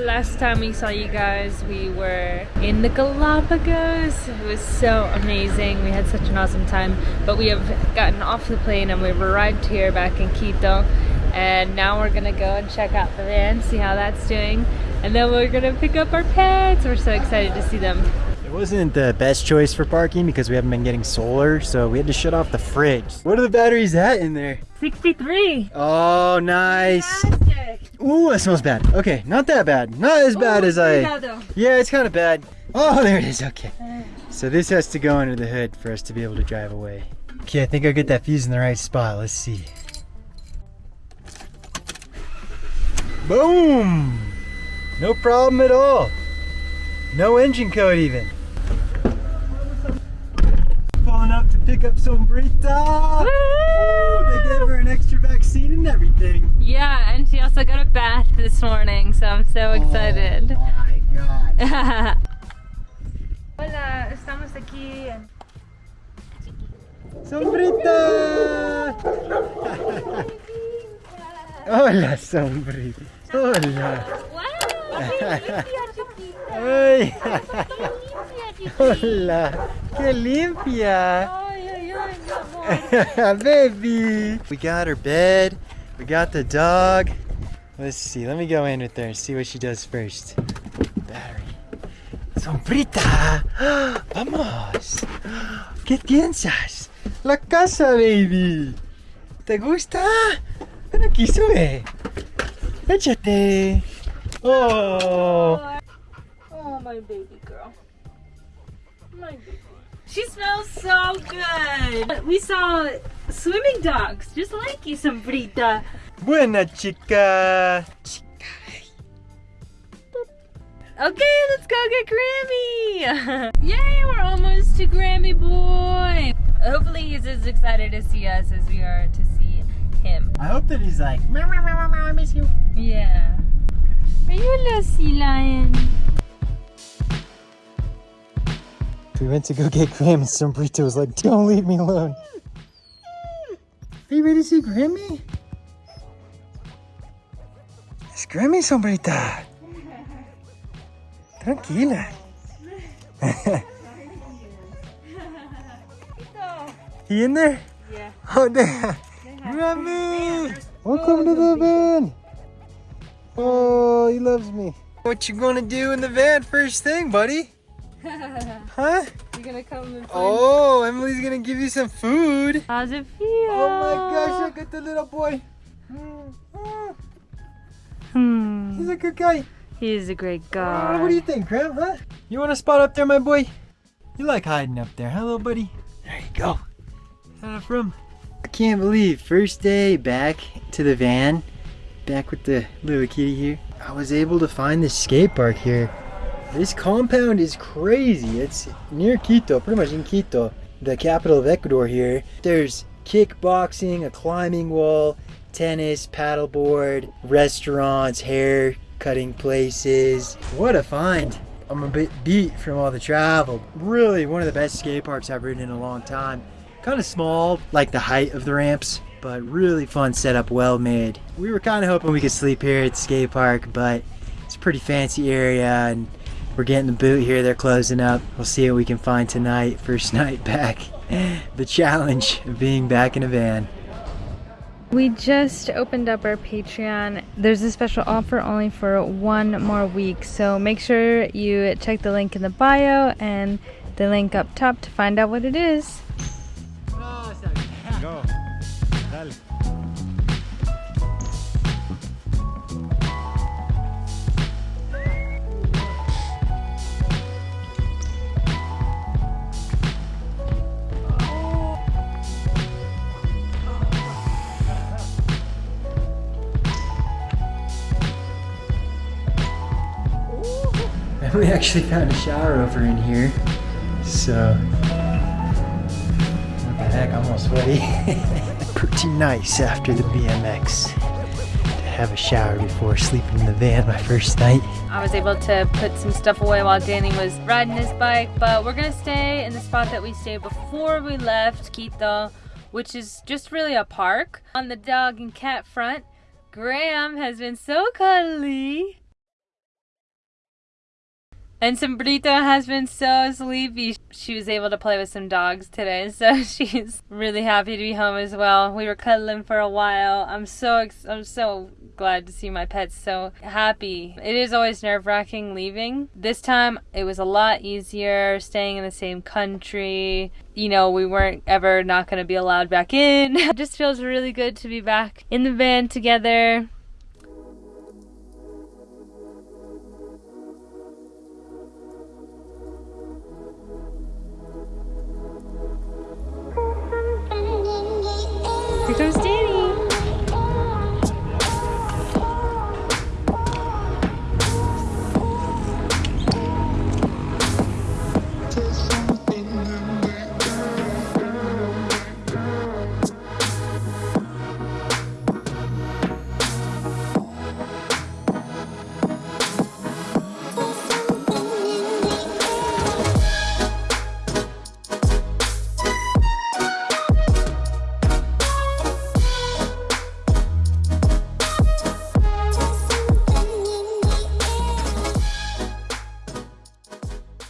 last time we saw you guys, we were in the Galapagos. It was so amazing. We had such an awesome time. But we have gotten off the plane and we've arrived here back in Quito. And now we're gonna go and check out the van, see how that's doing. And then we're gonna pick up our pets. We're so excited to see them. It wasn't the best choice for parking because we haven't been getting solar, so we had to shut off the fridge. What are the batteries at in there? 63. Oh, nice. Fantastic. Ooh, that smells bad. Okay, not that bad. Not as bad as I... cuidado. Yeah, it's kind of bad. Oh, there it is. Okay. So this has to go under the hood for us to be able to drive away. Okay, I think I'll get that fuse in the right spot. Let's see. Boom! No problem at all. No engine code even. Pulling up to pick up Sombrita. Ooh, they gave her an extra vaccine and everything. Yeah, and she also got a bath this morning, so I'm so excited. Oh my god. Hola, estamos aquí en ¡Sombrita! Hola, Sombrita. Hola. Ay. Hola. ¡Qué limpia! Baby! We got her bed. We got the dog. Let's see. Let me go in with her and see what she does first. Battery. Sombrita! ¡Vamos! ¿Qué piensas? La casa, baby. ¿Te gusta? Ven aquí, sube. Échate. Oh. Oh, my baby girl. My baby. She smells so good. We saw swimming dogs, just like you, Sombrita. Buena chica. Chica. Okay, let's go get Grammy. Yay, we're almost to Grammy boy. Hopefully he's as excited to see us as we are to see him. I hope that he's like, meow, meow, meow, meow, I miss you. Yeah. Are you a little sea lion? We went to go get Graham and Sombrita was like, don't leave me alone. Are you ready to see Grammy? Es Grammy, Sombrita. Tranquila. he in there? Yeah. Oh, there. Grammy! Welcome to the van. Oh, he loves me. What you gonna do in the van first thing, buddy? Huh? You're gonna come and Oh, Emily's gonna give you some food. How's it feel? Oh my gosh, look at the little boy. Hmm. He's a good guy. He's a great Oh, guy. what do you think, Graham, huh? You want a spot up there, my boy? You like hiding up there, huh, little buddy? There you go. Had it from. I can't believe, first day back to the van, back with the little kitty here, I was able to find this skate park here. This compound is crazy. It's near Quito, pretty much in Quito, the capital of Ecuador here. There's kickboxing, a climbing wall, tennis, paddleboard, restaurants, hair cutting places. What a find. I'm a bit beat from all the travel. Really one of the best skate parks I've ridden in a long time. Kind of small, like the height of the ramps, but really fun setup, well made. We were kind of hoping we could sleep here at skate park, but it's a pretty fancy area and we're getting the boot here. They're closing up. We'll see what we can find tonight. First night back. The challenge of being back in a van. We just opened up our Patreon. There's a special offer only for one more week, so make sure you check the link in the bio and the link up top to find out what it is. We actually found a shower over in here, so what the heck, I'm all sweaty. Pretty nice after the BMX to have a shower before sleeping in the van my first night. I was able to put some stuff away while Danny was riding his bike, but we're gonna stay in the spot that we stayed before we left Quito, which is just really a park. On the dog and cat front, Graham has been so cuddly. And Sombrito has been so sleepy. She was able to play with some dogs today, so she's really happy to be home as well. We were cuddling for a while. I'm so I'm so glad to see my pets so happy. It is always nerve-wracking leaving. This time it was a lot easier staying in the same country. You know, we weren't ever not going to be allowed back in. it just feels really good to be back in the van together Here comes Danny.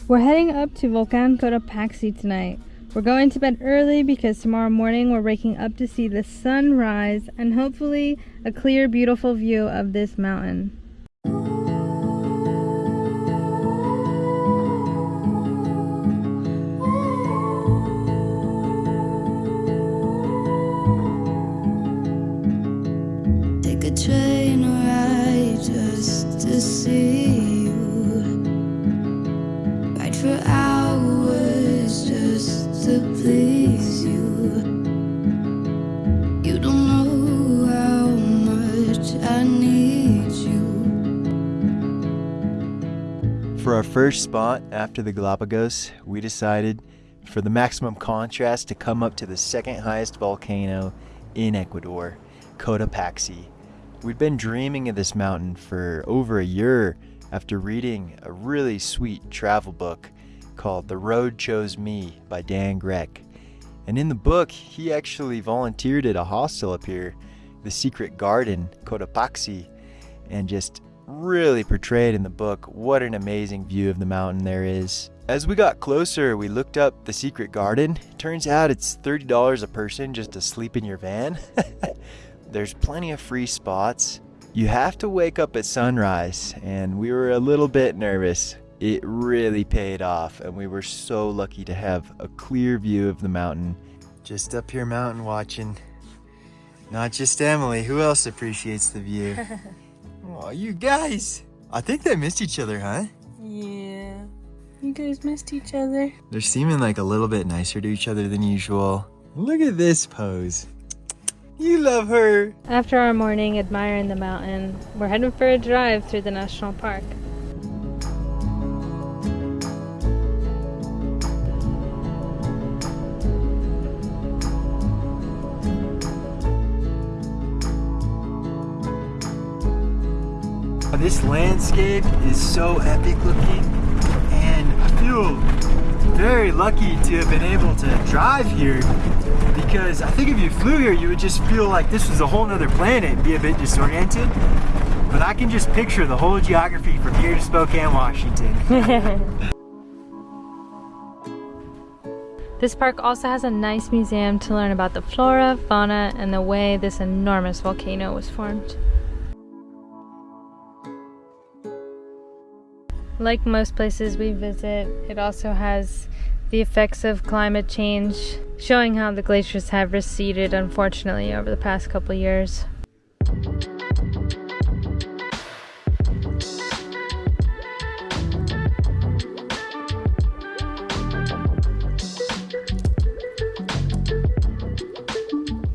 We're heading up to Volcan Cotopaxi tonight. We're going to bed early because tomorrow morning we're waking up to see the sun rise and hopefully a clear, beautiful view of this mountain. For hours just to please you. You don't know how much I need you. For our first spot after the Galapagos, we decided for the maximum contrast to come up to the second highest volcano in Ecuador, Cotopaxi. We'd been dreaming of this mountain for over a year after reading a really sweet travel book called The Road Chose Me by Dan Grec. And in the book, he actually volunteered at a hostel up here, the Secret Garden, Cotopaxi, and just really portrayed in the book what an amazing view of the mountain there is. As we got closer, we looked up the secret garden. Turns out it's $30 a person just to sleep in your van. There's plenty of free spots. You have to wake up at sunrise, and we were a little bit nervous. It really paid off, and we were so lucky to have a clear view of the mountain. Just up here mountain watching. Not just Emily, who else appreciates the view? Oh, you guys! I think they missed each other, huh? Yeah. You guys missed each other. They're seeming like a little bit nicer to each other than usual. Look at this pose. You love her. After our morning admiring the mountain, we're heading for a drive through the national park. This landscape is so epic looking, and I feel very lucky to have been able to drive here because I think if you flew here, you would just feel like this was a whole nother planet and be a bit disoriented. But I can just picture the whole geography from here to Spokane, Washington. This park also has a nice museum to learn about the flora, fauna, and the way this enormous volcano was formed. Like most places we visit, it also has the effects of climate change, showing how the glaciers have receded unfortunately over the past couple years.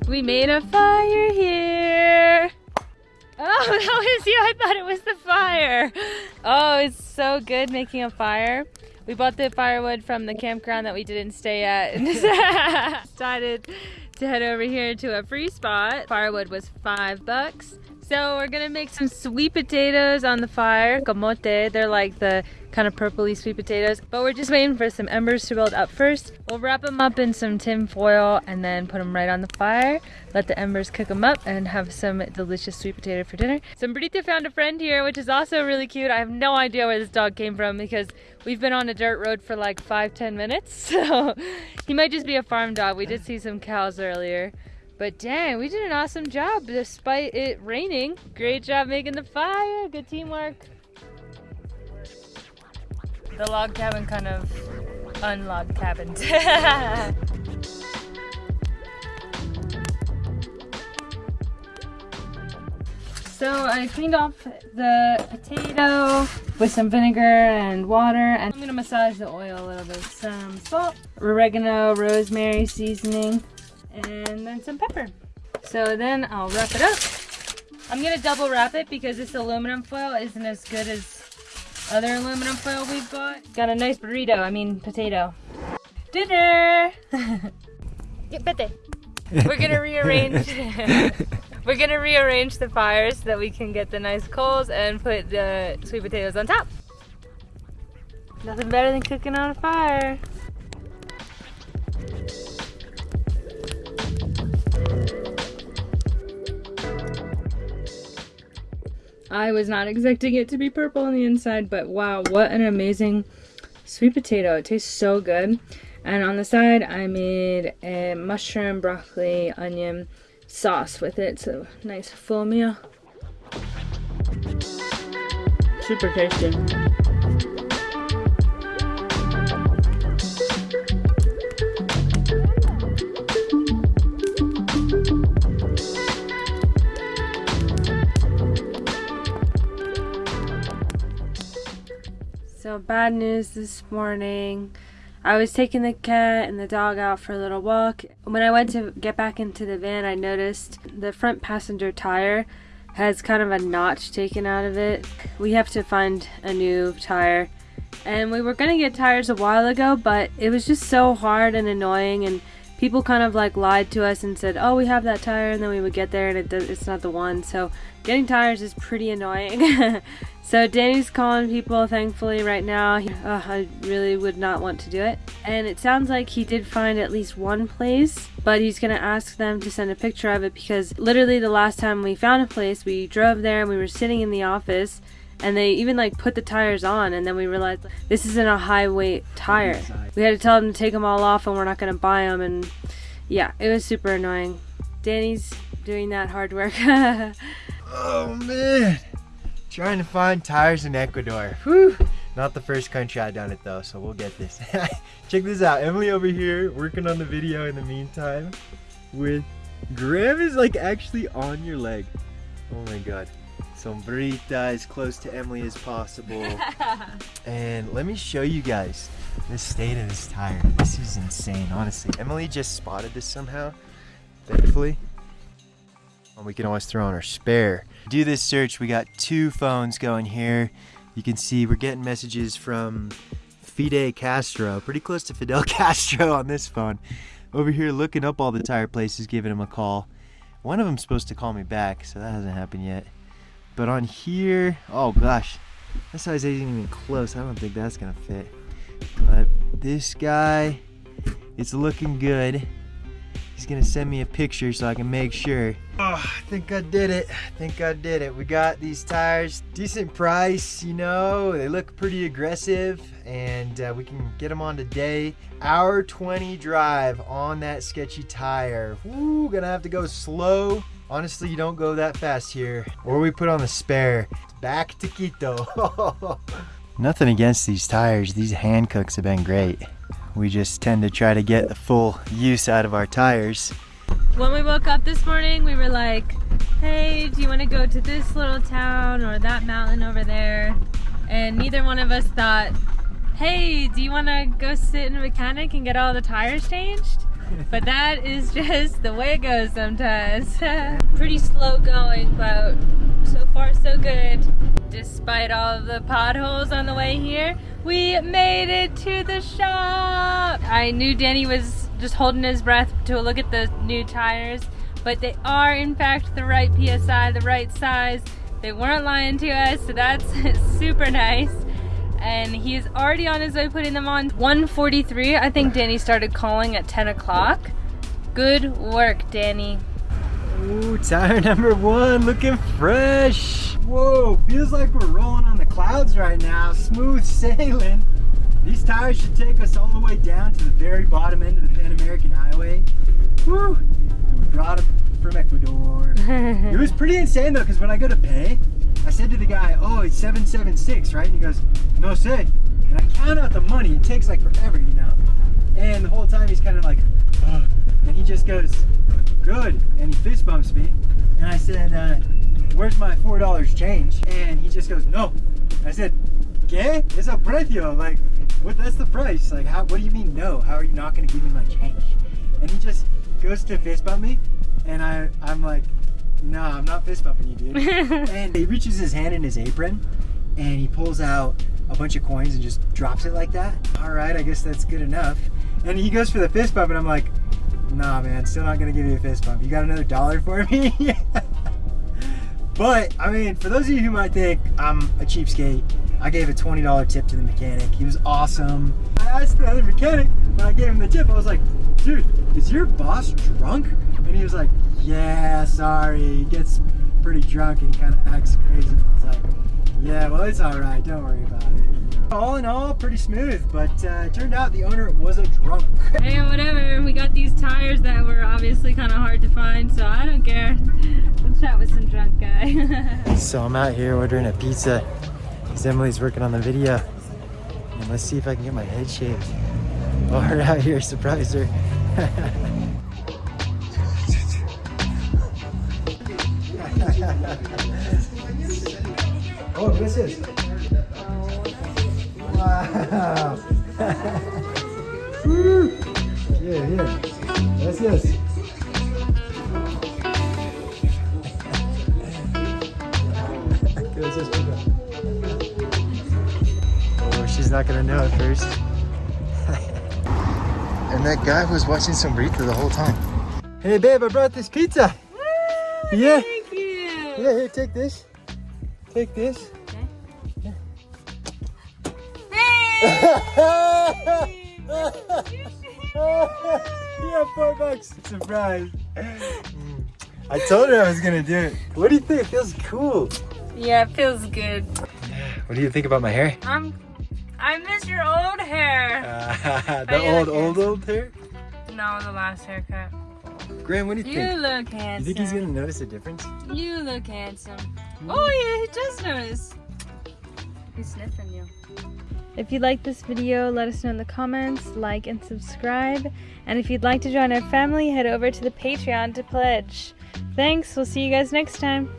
We made a fire here. Oh, that was you. I thought it was the fire. Oh, it's so good making a fire. We bought the firewood from the campground that we didn't stay at and decided to head over here to a free spot. Firewood was five bucks. So we're gonna make some sweet potatoes on the fire, camote. They're like the kind of purpley sweet potatoes, but we're just waiting for some embers to build up first. We'll wrap them up in some tin foil and then put them right on the fire. Let the embers cook them up and have some delicious sweet potato for dinner. Sombrita found a friend here, which is also really cute. I have no idea where this dog came from because we've been on a dirt road for like five, ten minutes. So he might just be a farm dog. We did see some cows earlier. But dang, we did an awesome job despite it raining. Great job making the fire. Good teamwork. The log cabin kind of unlog cabined. so I cleaned off the potato with some vinegar and water and I'm gonna massage the oil a little bit. Some salt, oregano, rosemary seasoning, and then some pepper. So then I'll wrap it up. I'm gonna double wrap it because this aluminum foil isn't as good as other aluminum foil we've got. Got a nice burrito, I mean potato. Dinner! We're gonna rearrange We're gonna rearrange the fire so that we can get the nice coals and put the sweet potatoes on top. Nothing better than cooking on a fire. I was not expecting it to be purple on the inside, but wow, what an amazing sweet potato. It tastes so good. And on the side, I made a mushroom, broccoli, onion sauce with it. So nice full meal. Super tasty. So bad news this morning. I was taking the cat and the dog out for a little walk. When I went to get back into the van, I noticed the front passenger tire has kind of a notch taken out of it. We have to find a new tire. And we were going to get tires a while ago, but it was just so hard and annoying and people kind of like lied to us and said, "Oh, we have that tire," and then we would get there and it does, it's not the one. So getting tires is pretty annoying. so Danny's calling people, thankfully, right now. He, uh, I really would not want to do it. And it sounds like he did find at least one place, but he's gonna ask them to send a picture of it because literally the last time we found a place, we drove there and we were sitting in the office and they even like put the tires on and then we realized this isn't a high weight tire we had to tell them to take them all off and we're not going to buy them and yeah it was super annoying. Danny's doing that hard work. Oh man. Trying to find tires in ecuador. Whew. not the first country i've done it though so we'll get this. Check this out. Emily over here working on the video in the meantime with graham is like actually on your leg. Oh my god sombrita as close to Emily as possible. and let me show you guys the state of this tire. This is insane, honestly. Emily just spotted this somehow, thankfully. And we can always throw on our spare. Do this search, we got two phones going here. You can see we're getting messages from Fide Castro, pretty close to Fidel Castro on this phone. Over here looking up all the tire places, giving him a call. One of them's supposed to call me back, so that hasn't happened yet. But on here, oh gosh, that size isn't even close. I don't think that's gonna fit. But this guy, it's looking good. He's gonna send me a picture so I can make sure. Oh, I think I did it. I think I did it. We got these tires, decent price, you know. They look pretty aggressive and uh, we can get them on today. Hour 20 drive on that sketchy tire. Woo, gonna have to go slow Honestly, you don't go that fast here. Or we put on the spare. Back to Quito. Nothing against these tires. These Hankooks have been great. We just tend to try to get the full use out of our tires. When we woke up this morning, we were like, hey, do you want to go to this little town or that mountain over there? And neither one of us thought, hey, do you want to go sit in a mechanic and get all the tires changed? But that is just the way it goes sometimes. Pretty slow going, but so far so good. Despite all the potholes on the way here, we made it to the shop. I knew Danny was just holding his breath to look at the new tires, but they are in fact the right PSI, the right size. They weren't lying to us, so that's super nice. And he is already on his way putting them on. 143, I think Danny started calling at 10 o'clock. Good work, Danny. Ooh, tire number one, looking fresh. Whoa, feels like we're rolling on the clouds right now. Smooth sailing. These tires should take us all the way down to the very bottom end of the Pan American Highway. Woo! And we brought it from Ecuador. it was pretty insane though, because when I go to pay, I said to the guy, oh, it's 776, right? And he goes, no sé. And I count out the money. It takes like forever, you know? And the whole time he's kind of like, Ugh. and he just goes, good. And he fist bumps me. And I said, uh, where's my $4 change? And he just goes, no. I said, ¿qué? Es el precio. Like, what, that's the price. Like, how, what do you mean no? How are you not going to give me my change? And he just goes to fist bump me. And I, I'm like, no, I'm not fist bumping you, dude. and he reaches his hand in his apron and he pulls out a bunch of coins and just drops it like that. All right, I guess that's good enough. And he goes for the fist bump and I'm like, nah, man, still not gonna give you a fist bump. You got another dollar for me? but, I mean, for those of you who might think I'm a cheapskate, I gave a $20 tip to the mechanic. He was awesome. I asked the other mechanic when I gave him the tip, I was like, dude, is your boss drunk? And he was like, yeah, sorry. He gets pretty drunk and he kind of acts crazy. I was like, yeah, well, it's all right. Don't worry about it. All in all, pretty smooth, but uh, it turned out the owner wasn't drunk. Hey, whatever. We got these tires that were obviously kind of hard to find, so I don't care. Chat with some drunk guy. so I'm out here ordering a pizza because Emily's working on the video. And let's see if I can get my head shaved. While we're out here, surprise her. oh, gracias. Wow. Woo. Bien, bien. Gracias. Gracias, chica. Oh, she's not gonna know at first. and that guy was watching Sombrita the whole time. Hey babe, I brought this pizza. Yeah. Thank you. Yeah, here, take this. Take this. yeah, four bucks. Surprise. Mm. I told her I was gonna do it. What do you think? It feels cool. Yeah, it feels good. What do you think about my hair? I'm. I miss your old hair. Uh, the old, looking? old, old hair? No, the last haircut. Graham, what do you, You think? You look handsome. You think he's gonna notice a difference? You look handsome. Oh yeah, he does notice. He's sniffing you. If you like this video, let us know in the comments, like and subscribe. And if you'd like to join our family, head over to the Patreon to pledge. Thanks, we'll see you guys next time.